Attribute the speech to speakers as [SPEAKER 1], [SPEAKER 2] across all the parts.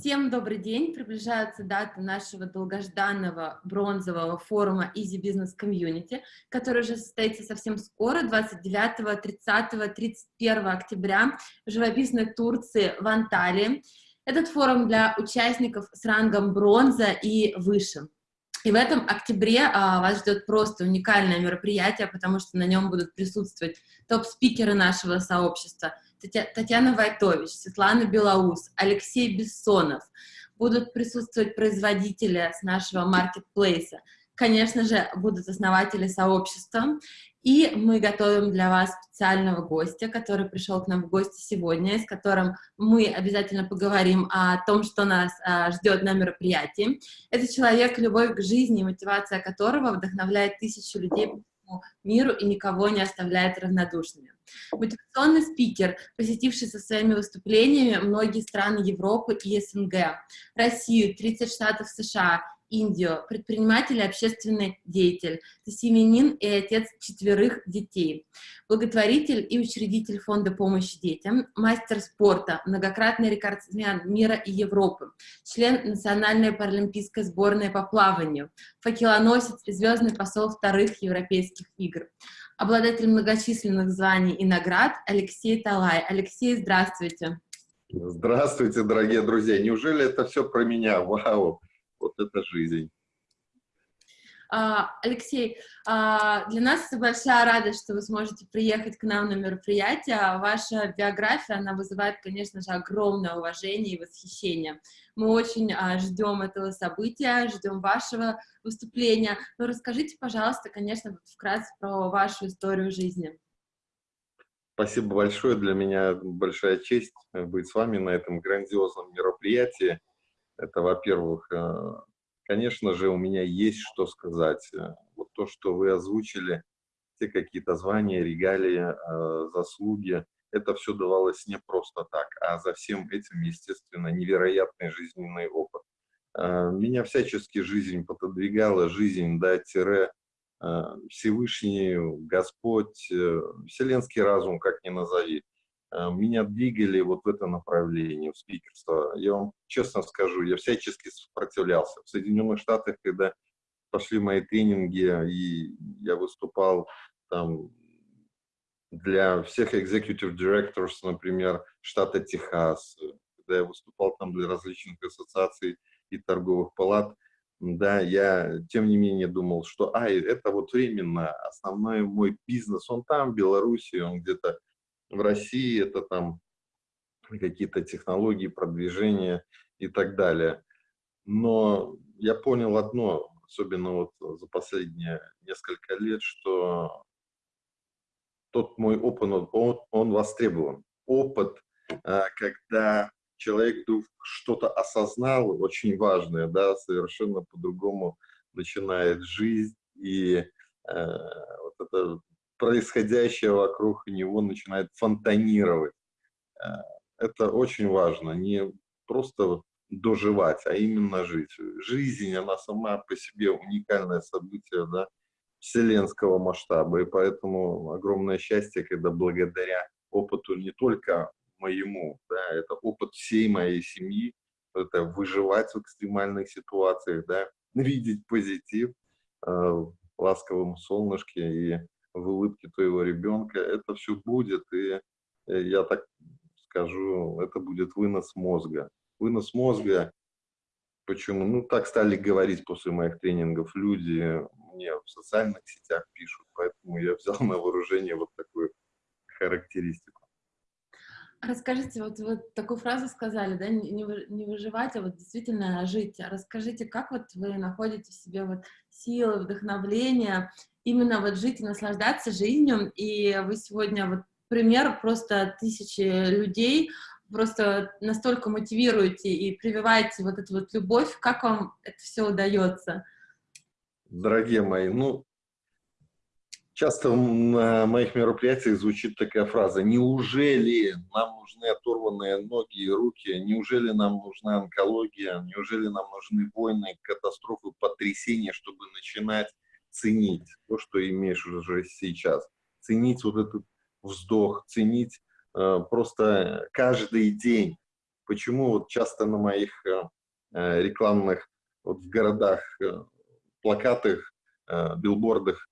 [SPEAKER 1] Всем добрый день! Приближается дата нашего долгожданного бронзового форума Easy Business Community, который уже состоится совсем скоро, 29, 30, 31 октября в живописной Турции в Анталии. Этот форум для участников с рангом бронза и выше. И в этом октябре а, вас ждет просто уникальное мероприятие, потому что на нем будут присутствовать топ-спикеры нашего сообщества – Татьяна Вайтович, Светлана Белоус, Алексей Бессонов. Будут присутствовать производители с нашего маркетплейса. Конечно же, будут основатели сообщества. И мы готовим для вас специального гостя, который пришел к нам в гости сегодня, с которым мы обязательно поговорим о том, что нас а, ждет на мероприятии. Это человек, любовь к жизни, мотивация которого вдохновляет тысячу людей по миру и никого не оставляет равнодушными. Мотивационный спикер, посетивший со своими выступлениями многие страны Европы и СНГ, Россию, 30 штатов США, Индию, предприниматель и общественный деятель, семенин и отец четверых детей, благотворитель и учредитель фонда помощи детям, мастер спорта, многократный рекордсмен мира и Европы, член Национальной паралимпийской сборной по плаванию, факелоносец и звездный посол вторых европейских игр, обладатель многочисленных званий и наград Алексей Талай. Алексей, здравствуйте.
[SPEAKER 2] Здравствуйте, дорогие друзья. Неужели это все про меня? Вау, вот это жизнь.
[SPEAKER 1] А, Алексей, а, для нас большая радость, что вы сможете приехать к нам на мероприятие. Ваша биография, она вызывает, конечно же, огромное уважение и восхищение. Мы очень а, ждем этого события, ждем вашего выступления. Но расскажите, пожалуйста, конечно, вкратце про вашу историю жизни.
[SPEAKER 2] Спасибо большое. Для меня большая честь быть с вами на этом грандиозном мероприятии. Это, во-первых, э, Конечно же, у меня есть что сказать. Э, вот то, что вы озвучили, те какие-то звания, регалии, э, заслуги, это все давалось не просто так, а за всем этим, естественно, невероятный жизненный опыт. Меня всячески жизнь пододвигала, жизнь, да, тире, Всевышний, Господь, вселенский разум, как ни назови. Э, меня двигали вот в это направление, в спикерство. Я вам честно скажу, я всячески сопротивлялся. В Соединенных Штатах, когда пошли мои тренинги, и я выступал там для всех executive directors, например, штата Техас, когда я выступал там для различных ассоциаций и торговых палат, да, я, тем не менее, думал, что, а, это вот временно, основной мой бизнес, он там, в Беларуси, он где-то в России это там какие-то технологии, продвижения и так далее. Но я понял одно, особенно вот за последние несколько лет, что тот мой опыт, он, он востребован. Опыт, а, когда человек что-то осознал, очень важное, да, совершенно по-другому начинает жизнь, и э, вот это происходящее вокруг него начинает фонтанировать. Э, это очень важно, не просто доживать, а именно жить. Жизнь, она сама по себе уникальное событие, да, вселенского масштаба, и поэтому огромное счастье, когда благодаря опыту не только моему, да, это опыт всей моей семьи, это выживать в экстремальных ситуациях, да, видеть позитив э, в солнышке и в улыбке твоего ребенка, это все будет, и э, я так скажу, это будет вынос мозга. Вынос мозга, почему? Ну, так стали говорить после моих тренингов люди, мне в социальных сетях пишут, поэтому я взял на вооружение вот такую характеристику.
[SPEAKER 1] Расскажите, вот вы такую фразу сказали, да, не, не выживать, а вот действительно жить. Расскажите, как вот вы находите в себе вот силы, вдохновление именно вот жить и наслаждаться жизнью, и вы сегодня вот пример просто тысячи людей, просто настолько мотивируете и прививаете вот эту вот любовь, как вам это все удается?
[SPEAKER 2] Дорогие мои, ну, часто на моих мероприятиях звучит такая фраза, неужели нам нужны оторванные ноги и руки, неужели нам нужна онкология, неужели нам нужны войны, катастрофы, потрясения, чтобы начинать ценить то, что имеешь уже сейчас, ценить вот этот вздох, ценить э, просто каждый день, почему вот часто на моих э, э, рекламных вот в городах э, плакатах, э, билбордах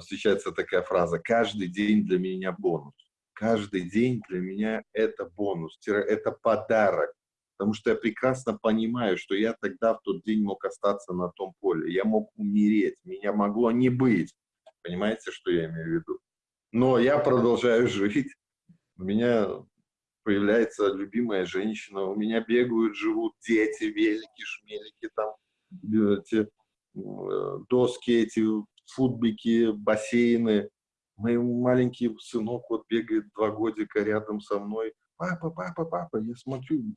[SPEAKER 2] встречается такая фраза «каждый день для меня бонус». Каждый день для меня это бонус, это подарок. Потому что я прекрасно понимаю, что я тогда в тот день мог остаться на том поле. Я мог умереть, меня могло не быть. Понимаете, что я имею в виду? Но я продолжаю жить. У меня появляется любимая женщина, у меня бегают, живут дети, велики, шмелики, там, эти, э, доски, эти футбики, бассейны. Мой маленький сынок вот бегает два годика рядом со мной. Папа, папа, папа, я смотрю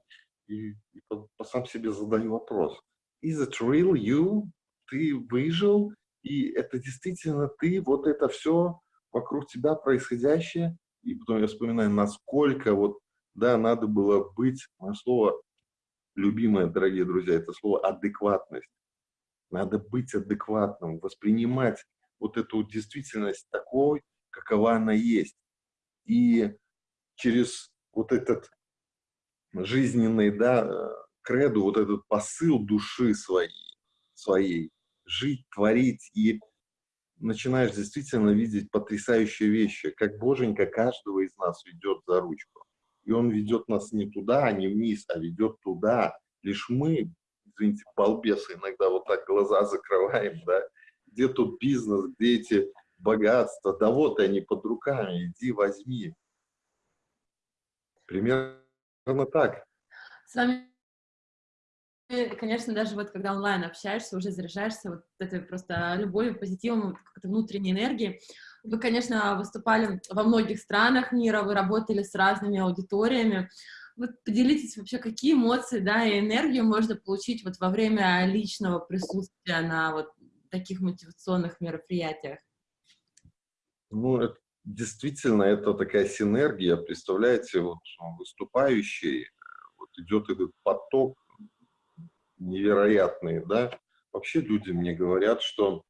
[SPEAKER 2] и, и по, по сам себе задаю вопрос. Is it real you? Ты выжил? И это действительно ты? Вот это все вокруг тебя происходящее? И потом я вспоминаю, насколько вот, да, надо было быть, мое слово любимое, дорогие друзья, это слово адекватность. Надо быть адекватным, воспринимать вот эту действительность такой, какова она есть. И через вот этот жизненный, да, креду, вот этот посыл души своей, своей, жить, творить, и начинаешь действительно видеть потрясающие вещи, как Боженька каждого из нас ведет за ручку. И Он ведет нас не туда, а не вниз, а ведет туда. Лишь мы, извините, балбесы, иногда вот так глаза закрываем, да, где тут бизнес, где эти богатства, да вот они под руками, иди возьми. Примерно так.
[SPEAKER 1] С вами конечно, даже вот когда онлайн общаешься, уже заряжаешься вот этой просто любовью, позитивом, какой-то внутренней энергией. Вы, конечно, выступали во многих странах мира, вы работали с разными аудиториями. Вот поделитесь вообще, какие эмоции, да, и энергию можно получить вот во время личного присутствия на вот таких мотивационных мероприятиях?
[SPEAKER 2] Ну, это, действительно, это такая синергия. Представляете, вот выступающий, вот идет этот поток невероятные, да. Вообще люди мне говорят, что,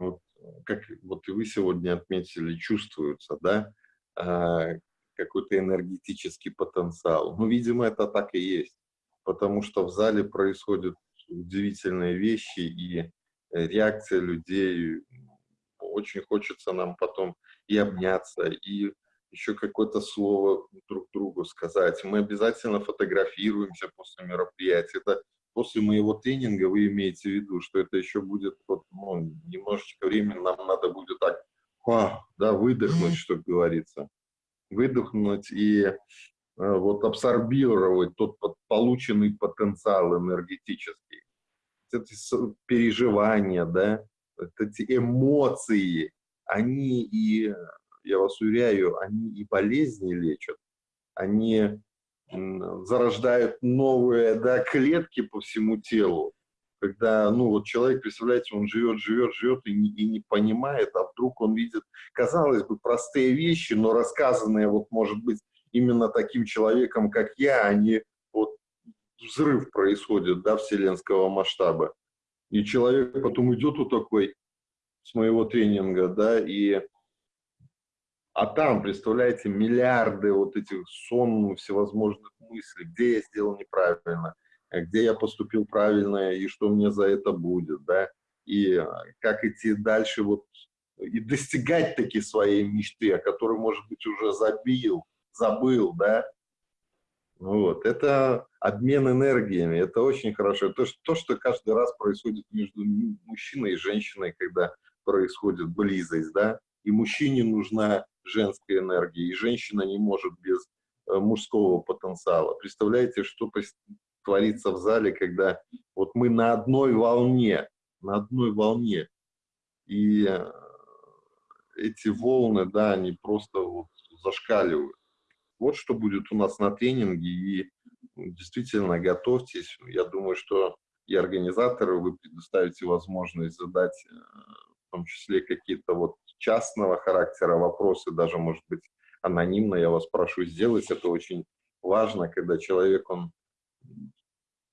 [SPEAKER 2] вот, как вот и вы сегодня отметили, чувствуется, да, а, какой-то энергетический потенциал. Ну, видимо, это так и есть, потому что в зале происходят удивительные вещи, и реакция людей, очень хочется нам потом и обняться, и еще какое-то слово друг другу сказать. Мы обязательно фотографируемся после мероприятия. Это после моего тренинга вы имеете в виду, что это еще будет вот, ну, немножечко времени, нам надо будет так, а, да, выдохнуть, что говорится. Выдохнуть и э, вот абсорбировать тот полученный потенциал энергетический. Эти переживания, да, эти эмоции, они и, я вас уверяю, они и болезни лечат, они зарождают новые да, клетки по всему телу, когда, ну, вот человек, представляете, он живет, живет, живет и не, и не понимает, а вдруг он видит, казалось бы, простые вещи, но рассказанные, вот, может быть, именно таким человеком, как я, они, вот, взрыв происходит, да, вселенского масштаба. И человек потом идет вот такой с моего тренинга, да, и а там, представляете, миллиарды вот этих сон всевозможных мыслей, где я сделал неправильно, где я поступил правильно и что мне за это будет, да, и а, как идти дальше вот и достигать такие своей мечты, о которой, может быть, уже забил, забыл, да. Вот, это обмен энергиями, это очень хорошо. То, что, то, что каждый раз происходит между мужчиной и женщиной, когда происходит близость, да, и мужчине нужна женской энергии, и женщина не может без э, мужского потенциала. Представляете, что творится в зале, когда вот мы на одной волне, на одной волне, и э, эти волны, да, они просто вот зашкаливают. Вот что будет у нас на тренинге, и действительно готовьтесь. Я думаю, что и организаторы вы предоставите возможность задать э, в том числе какие-то вот частного характера вопросы, даже, может быть, анонимно, я вас прошу сделать. Это очень важно, когда человек, он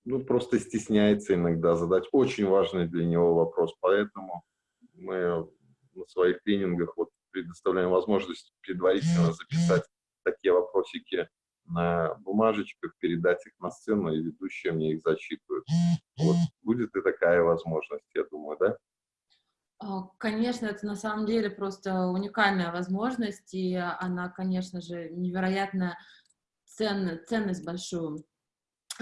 [SPEAKER 2] ну, просто стесняется иногда задать очень важный для него вопрос. Поэтому мы на своих тренингах вот предоставляем возможность предварительно записать такие вопросики на бумажечках, передать их на сцену, и ведущие мне их зачитывают. Вот будет и такая возможность, я думаю, да?
[SPEAKER 1] А, конечно, это на самом деле просто уникальная возможность, и она, конечно же, невероятно ценна, ценность большую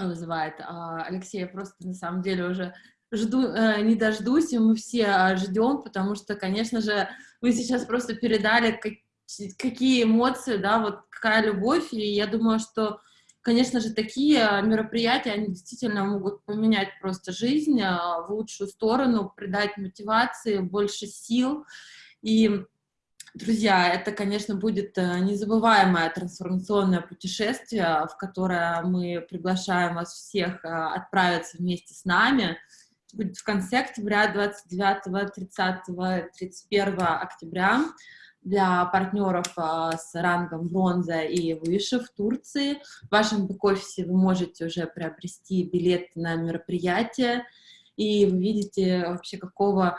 [SPEAKER 1] вызывает. А, Алексей, я просто на самом деле уже жду, э, не дождусь, и мы все а, ждем, потому что, конечно же, вы сейчас просто передали, как, какие эмоции, да, вот какая любовь, и я думаю, что, конечно же, такие мероприятия, они действительно могут поменять просто жизнь а, в лучшую сторону, придать мотивации, больше сил, и Друзья, это, конечно, будет э, незабываемое трансформационное путешествие, в которое мы приглашаем вас всех э, отправиться вместе с нами будет в конце октября, 29, 30, 31 октября для партнеров а, с рангом бронза и выше в Турции. В вашем бэк-офисе вы можете уже приобрести билет на мероприятие, и вы видите вообще какого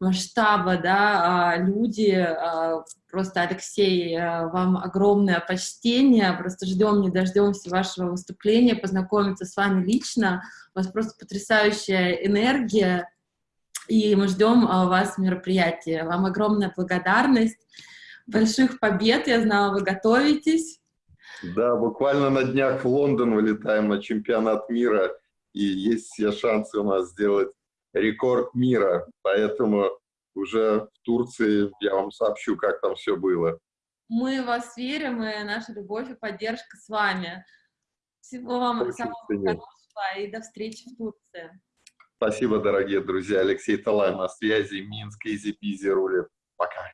[SPEAKER 1] масштаба, да, а, люди, а, просто, Алексей, а, вам огромное почтение, просто ждем, не дождемся вашего выступления, познакомиться с вами лично, у вас просто потрясающая энергия, и мы ждем вас в мероприятии. Вам огромная благодарность, больших побед, я знала, вы готовитесь.
[SPEAKER 2] Да, буквально на днях в Лондон вылетаем на чемпионат мира, и есть все шансы у нас сделать рекорд мира, поэтому уже в Турции я вам сообщу, как там все было.
[SPEAKER 1] Мы вас верим, и наша любовь и поддержка с вами. Всего вам Очень самого хорошего и до встречи в Турции.
[SPEAKER 2] Спасибо, дорогие друзья. Алексей Талай на связи. Минск, Изи Пизи рулит. Пока.